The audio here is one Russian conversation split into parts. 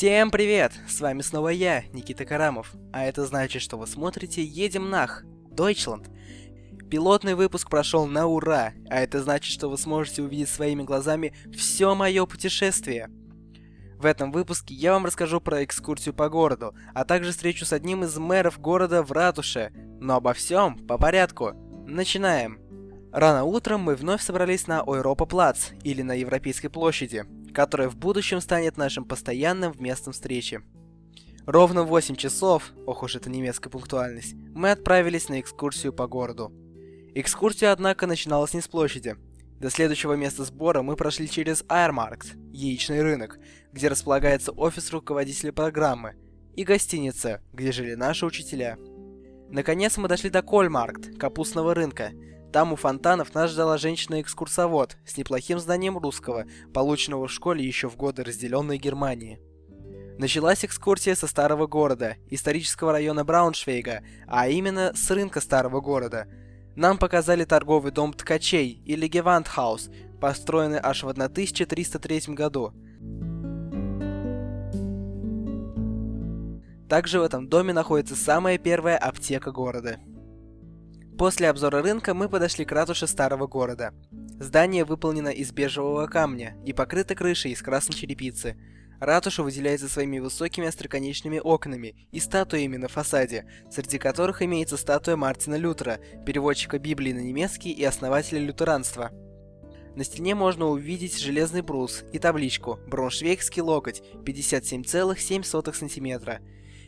Всем привет! С вами снова я, Никита Карамов. А это значит, что вы смотрите «Едем нах» Deutschland. Пилотный выпуск прошел на ура, а это значит, что вы сможете увидеть своими глазами все мое путешествие. В этом выпуске я вам расскажу про экскурсию по городу, а также встречу с одним из мэров города в ратуше. Но обо всем по порядку. Начинаем. Рано утром мы вновь собрались на Ойропа Плац, или на Европейской площади, которая в будущем станет нашим постоянным местом встречи. Ровно в 8 часов, ох уж эта немецкая пунктуальность, мы отправились на экскурсию по городу. Экскурсия, однако, начиналась не с площади. До следующего места сбора мы прошли через Айрмаркт, яичный рынок, где располагается офис руководителя программы, и гостиница, где жили наши учителя. Наконец мы дошли до Кольмаркт, капустного рынка, там у фонтанов нас ждала женщина-экскурсовод с неплохим знанием русского, полученного в школе еще в годы разделенной Германии. Началась экскурсия со старого города, исторического района Брауншвейга, а именно с рынка старого города. Нам показали торговый дом ткачей или Гевандхаус, построенный аж в 1303 году. Также в этом доме находится самая первая аптека города. После обзора рынка мы подошли к ратуше старого города. Здание выполнено из бежевого камня и покрыто крышей из красной черепицы. Ратуша выделяется своими высокими остроконечными окнами и статуями на фасаде, среди которых имеется статуя Мартина Лютера, переводчика Библии на немецкий и основателя лютеранства. На стене можно увидеть железный брус и табличку «Брауншвейгский локоть 57,7 см».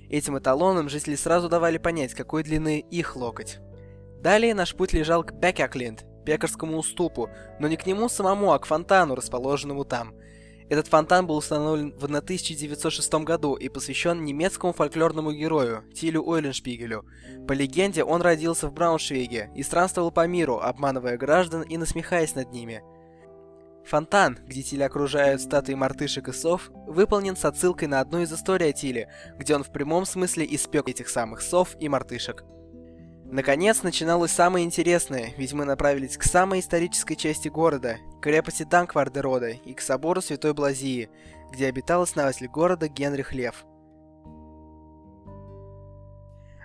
Этим эталоном жители сразу давали понять, какой длины их локоть. Далее наш путь лежал к Бекяклинд, пекарскому уступу, но не к нему самому, а к фонтану, расположенному там. Этот фонтан был установлен в 1906 году и посвящен немецкому фольклорному герою Тилю Ойленшпигелю. По легенде, он родился в Брауншвейге и странствовал по миру, обманывая граждан и насмехаясь над ними. Фонтан, где Тиль окружают статуи мартышек и сов, выполнен с отсылкой на одну из историй о Тиле, где он в прямом смысле испек этих самых сов и мартышек. Наконец, начиналось самое интересное, ведь мы направились к самой исторической части города, к крепости Данквардерода и к собору Святой Блазии, где обитал основатель города Генрих Лев.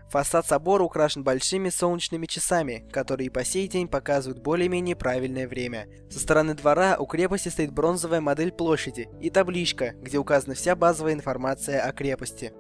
Фасад собора украшен большими солнечными часами, которые по сей день показывают более-менее правильное время. Со стороны двора у крепости стоит бронзовая модель площади и табличка, где указана вся базовая информация о крепости.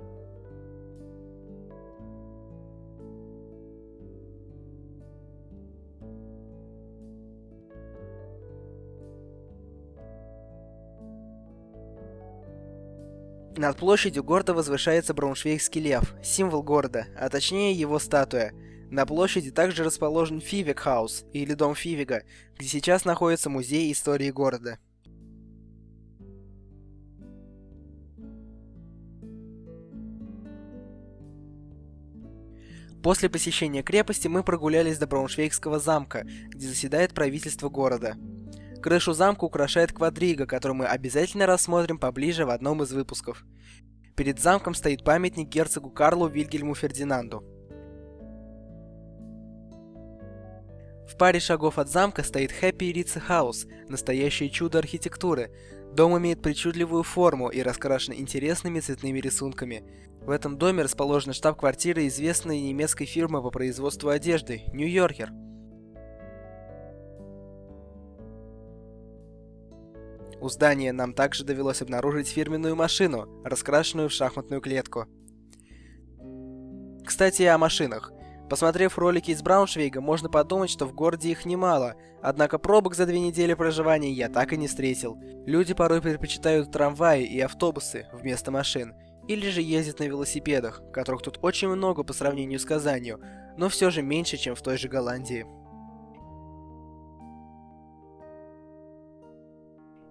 Над площадью города возвышается Брауншвейгский лев, символ города, а точнее его статуя. На площади также расположен Фивик-хаус, или дом Фивига, где сейчас находится музей истории города. После посещения крепости мы прогулялись до Брауншвейгского замка, где заседает правительство города. Крышу замка украшает квадрига, которую мы обязательно рассмотрим поближе в одном из выпусков. Перед замком стоит памятник герцогу Карлу Вильгельму Фердинанду. В паре шагов от замка стоит Happy Ritz House, настоящее чудо архитектуры. Дом имеет причудливую форму и раскрашен интересными цветными рисунками. В этом доме расположена штаб-квартира известной немецкой фирмы по производству одежды – Нью-Йоркер. У здания нам также довелось обнаружить фирменную машину, раскрашенную в шахматную клетку. Кстати, о машинах. Посмотрев ролики из Брауншвейга, можно подумать, что в городе их немало, однако пробок за две недели проживания я так и не встретил. Люди порой предпочитают трамваи и автобусы вместо машин, или же ездят на велосипедах, которых тут очень много по сравнению с Казанью, но все же меньше, чем в той же Голландии.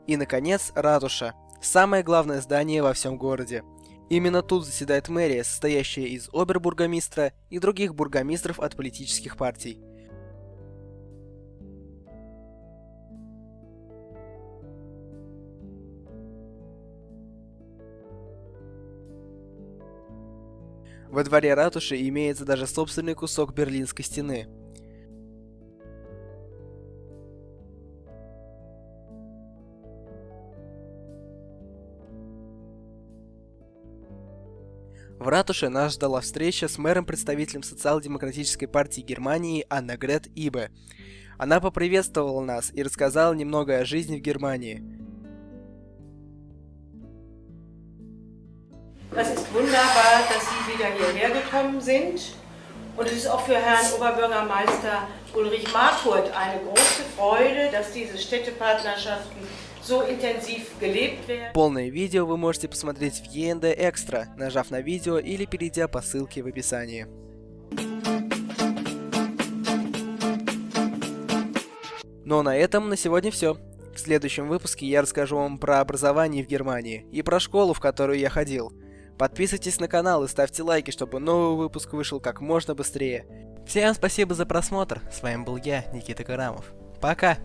И, наконец, ратуша. Самое главное здание во всем городе. Именно тут заседает мэрия, состоящая из обербургомистра и других бургомистров от политических партий. Во дворе ратуши имеется даже собственный кусок Берлинской стены – В ратуше нас ждала встреча с мэром-представителем социал-демократической партии Германии Аннагрет Ибе. Она поприветствовала нас и рассказала немного о жизни в Германии. Es ist wunderbar, dass Sie wieder hierher gekommen sind. Und es ist auch für Herrn Oberbürgermeister Ulrich Markurt eine große Freude, dass diese Städtepartnerschaften Полное видео вы можете посмотреть в END Extra, нажав на видео или перейдя по ссылке в описании. Ну а на этом на сегодня все. В следующем выпуске я расскажу вам про образование в Германии и про школу, в которую я ходил. Подписывайтесь на канал и ставьте лайки, чтобы новый выпуск вышел как можно быстрее. Всем спасибо за просмотр. С вами был я, Никита Карамов. Пока!